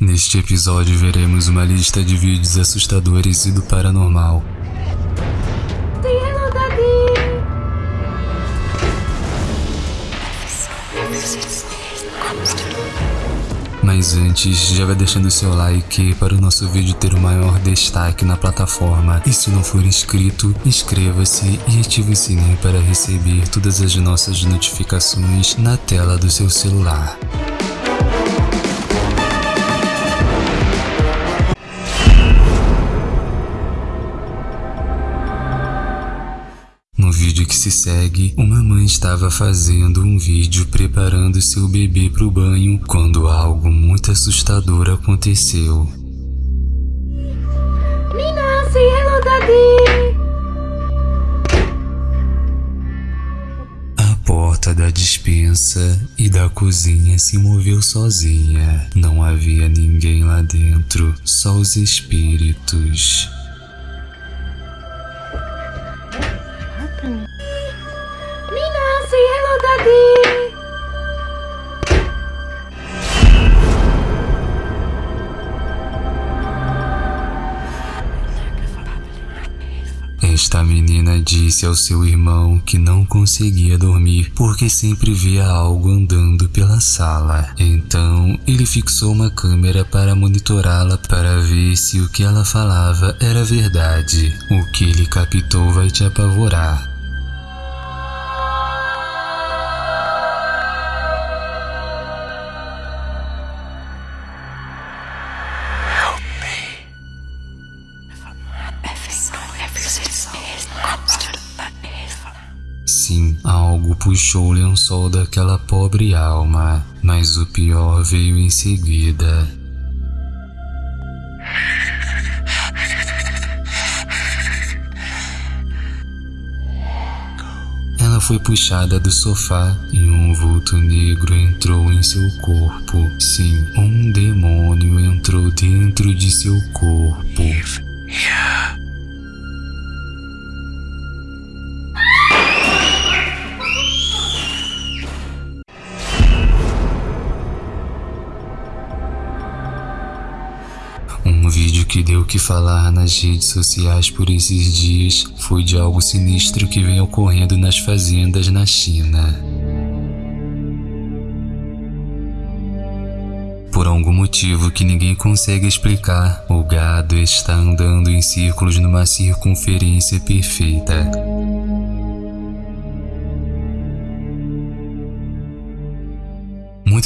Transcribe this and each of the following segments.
Neste episódio veremos uma lista de vídeos assustadores e do paranormal. Mas antes, já vai deixando seu like para o nosso vídeo ter o maior destaque na plataforma. E se não for inscrito, inscreva-se e ative o sininho para receber todas as nossas notificações na tela do seu celular. Se segue, uma mãe estava fazendo um vídeo preparando seu bebê para o banho quando algo muito assustador aconteceu. Nina, say hello, Daddy! A porta da despensa e da cozinha se moveu sozinha. Não havia ninguém lá dentro, só os espíritos. Esta menina disse ao seu irmão que não conseguia dormir porque sempre via algo andando pela sala. Então, ele fixou uma câmera para monitorá-la para ver se o que ela falava era verdade. O que ele captou vai te apavorar. Puxou o lençol daquela pobre alma, mas o pior veio em seguida. Ela foi puxada do sofá e um vulto negro entrou em seu corpo. Sim, um demônio entrou dentro de seu corpo. Um deu o que falar nas redes sociais por esses dias foi de algo sinistro que vem ocorrendo nas fazendas na China. Por algum motivo que ninguém consegue explicar, o gado está andando em círculos numa circunferência perfeita.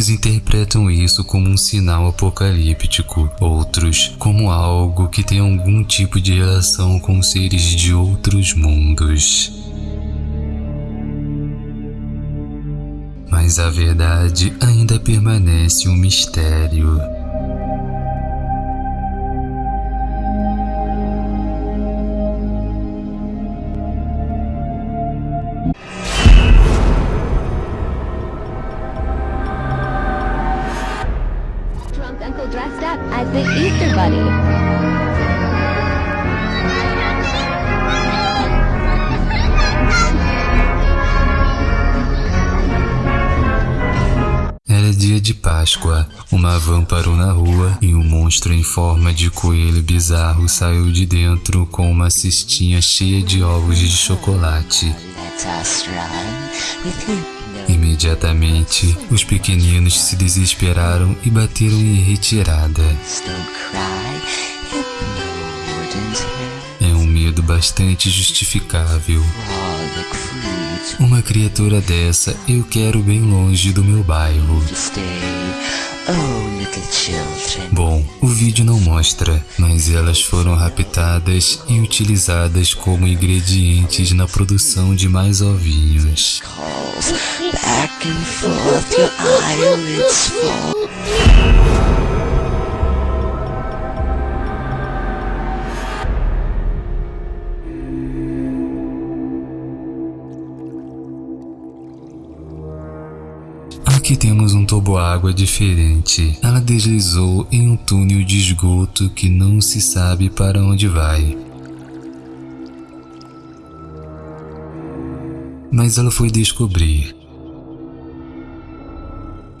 Muitos interpretam isso como um sinal apocalíptico, outros como algo que tem algum tipo de relação com seres de outros mundos. Mas a verdade ainda permanece um mistério. Drunk dia de Páscoa. Uma van parou na rua e um monstro em forma de coelho bizarro saiu de dentro com uma cestinha cheia de ovos de chocolate. Imediatamente, os pequeninos se desesperaram e bateram em retirada. É um medo bastante justificável. Fruit Uma criatura dessa eu quero bem longe do meu bairro. Oh. Bom, o vídeo não mostra, mas elas foram raptadas e utilizadas como ingredientes na produção de mais ovinhos. Back and forth, your eyelids fall. Aqui temos um toboágua diferente. Ela deslizou em um túnel de esgoto que não se sabe para onde vai. Mas ela foi descobrir.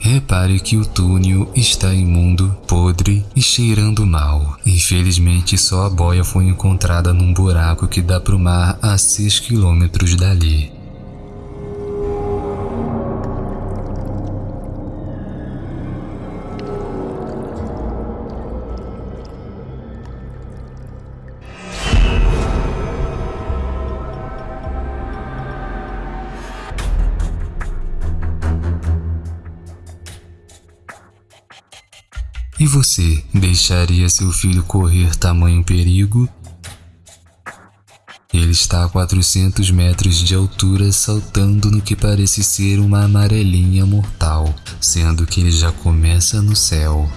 Repare que o túnel está imundo, podre e cheirando mal. Infelizmente, só a boia foi encontrada num buraco que dá para o mar a 6 quilômetros dali. E você deixaria seu filho correr tamanho perigo? Ele está a 400 metros de altura saltando no que parece ser uma amarelinha mortal, sendo que ele já começa no céu.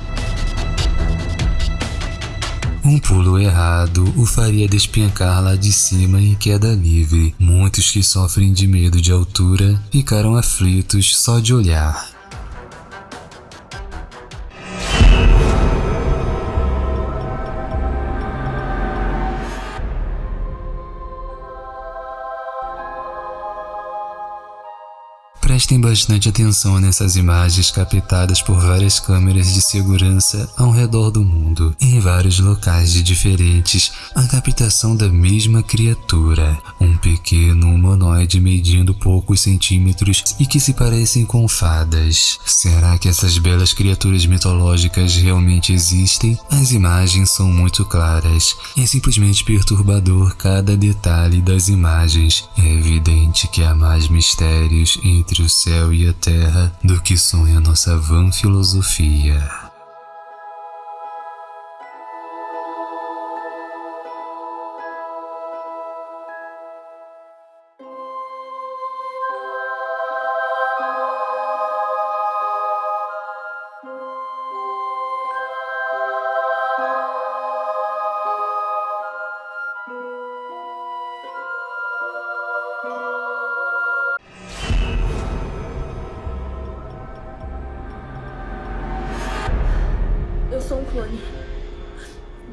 Um pulo errado o faria despencar lá de cima em queda livre. Muitos que sofrem de medo de altura ficaram aflitos só de olhar. Prestem bastante atenção nessas imagens captadas por várias câmeras de segurança ao redor do mundo, em vários locais de diferentes, a captação da mesma criatura, um pequeno humanoide medindo poucos centímetros e que se parecem com fadas. Será que essas belas criaturas mitológicas realmente existem? As imagens são muito claras, é simplesmente perturbador cada detalhe das imagens. É evidente que há mais mistérios entre o céu e a terra do que sonha nossa vã filosofia. Clone.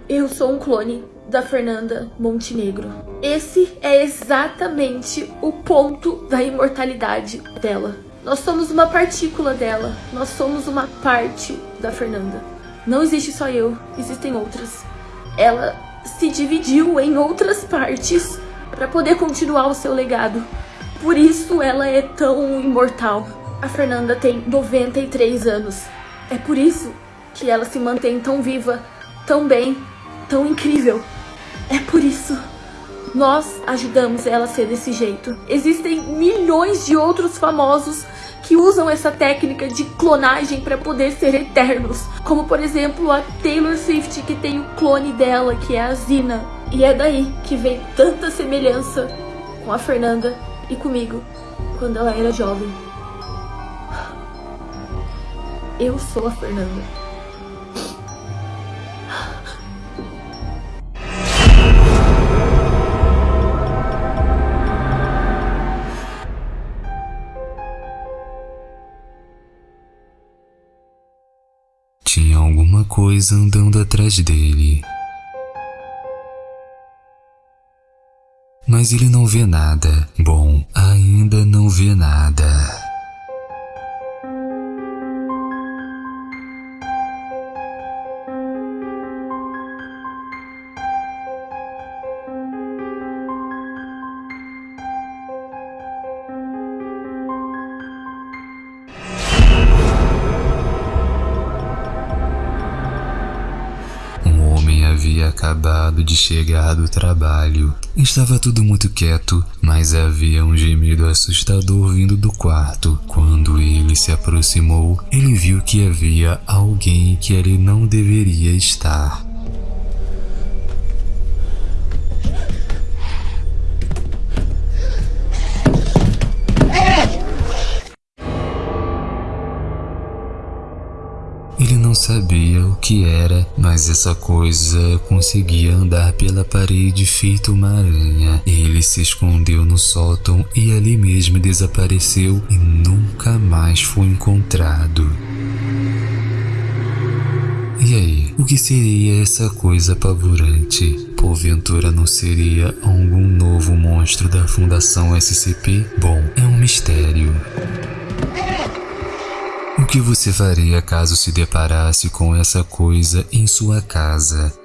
Eu sou um clone da Fernanda Montenegro. Esse é exatamente o ponto da imortalidade dela. Nós somos uma partícula dela. Nós somos uma parte da Fernanda. Não existe só eu, existem outras. Ela se dividiu em outras partes para poder continuar o seu legado. Por isso ela é tão imortal. A Fernanda tem 93 anos. É por isso que ela se mantém tão viva, tão bem, tão incrível. É por isso. Nós ajudamos ela a ser desse jeito. Existem milhões de outros famosos que usam essa técnica de clonagem para poder ser eternos. Como, por exemplo, a Taylor Swift, que tem o clone dela, que é a Zina. E é daí que vem tanta semelhança com a Fernanda e comigo, quando ela era jovem. Eu sou a Fernanda. Alguma coisa andando atrás dele. Mas ele não vê nada. Bom, ainda não vê nada. Acabado de chegar do trabalho. Estava tudo muito quieto, mas havia um gemido assustador vindo do quarto. Quando ele se aproximou, ele viu que havia alguém que ele não deveria estar. Não sabia o que era, mas essa coisa conseguia andar pela parede feito uma aranha. Ele se escondeu no sótão e ali mesmo desapareceu e nunca mais foi encontrado. E aí, o que seria essa coisa apavorante? Porventura não seria algum novo monstro da Fundação SCP? Bom, é um mistério. O que você faria caso se deparasse com essa coisa em sua casa?